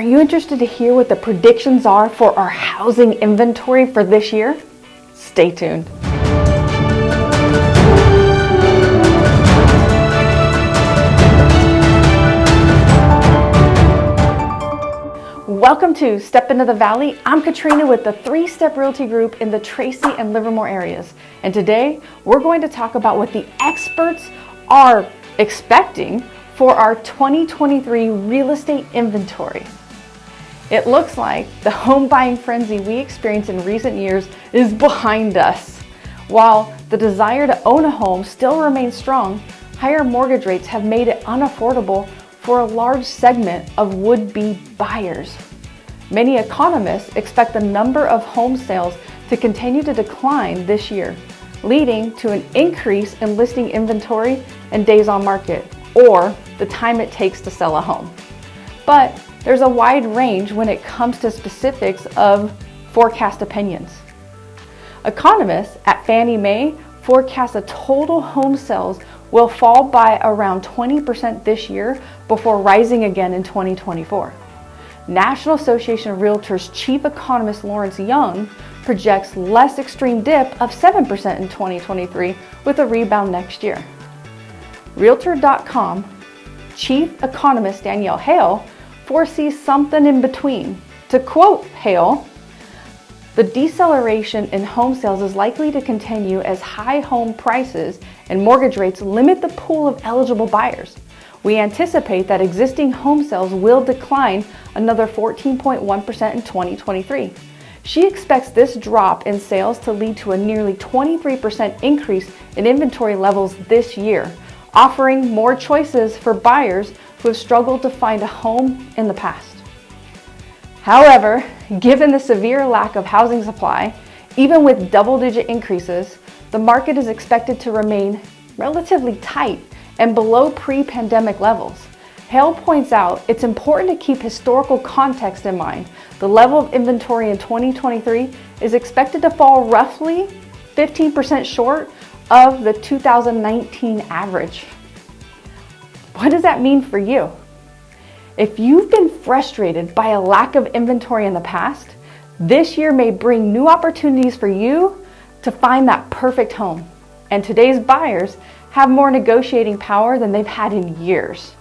Are you interested to hear what the predictions are for our housing inventory for this year? Stay tuned. Welcome to Step Into the Valley. I'm Katrina with the Three Step Realty Group in the Tracy and Livermore areas. And today we're going to talk about what the experts are expecting for our 2023 real estate inventory. It looks like the home buying frenzy we experienced in recent years is behind us. While the desire to own a home still remains strong, higher mortgage rates have made it unaffordable for a large segment of would-be buyers. Many economists expect the number of home sales to continue to decline this year, leading to an increase in listing inventory and days on market, or the time it takes to sell a home. But there's a wide range when it comes to specifics of forecast opinions. Economists at Fannie Mae forecast that total home sales will fall by around 20% this year before rising again in 2024. National Association of Realtors Chief Economist Lawrence Yun projects less extreme dip of 7% in 2023 with a rebound next year. Realtor.com Chief Economist Danielle Hale foresees something in between. To quote Hale, the deceleration in home sales is likely to continue as high home prices and mortgage rates limit the pool of eligible buyers. We anticipate that existing home sales will decline another 14.1% in 2023. She expects this drop in sales to lead to a nearly 23% increase in inventory levels this year, offering more choices for buyers who have struggled to find a home in the past. However, given the severe lack of housing supply, even with double-digit increases, the market is expected to remain relatively tight and below pre-pandemic levels. Hale points out it's important to keep historical context in mind. The level of inventory in 2023 is expected to fall roughly 15% short of the 2019 average. What does that mean for you? If you've been frustrated by a lack of inventory in the past, this year may bring new opportunities for you to find that perfect home. And today's buyers have more negotiating power than they've had in years.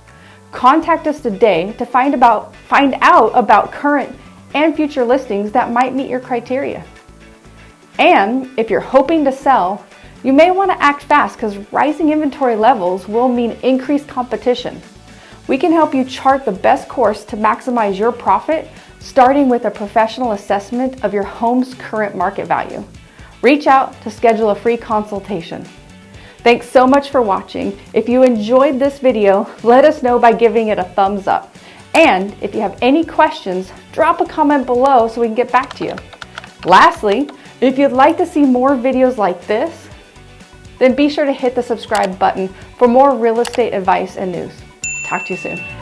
Contact us today to find, about, find out about current and future listings that might meet your criteria. And if you're hoping to sell, you may want to act fast because rising inventory levels will mean increased competition. We can help you chart the best course to maximize your profit, starting with a professional assessment of your home's current market value. Reach out to schedule a free consultation. Thanks so much for watching. If you enjoyed this video, let us know by giving it a thumbs up. And if you have any questions, drop a comment below so we can get back to you. Lastly, if you'd like to see more videos like this, then be sure to hit the subscribe button for more real estate advice and news. Talk to you soon.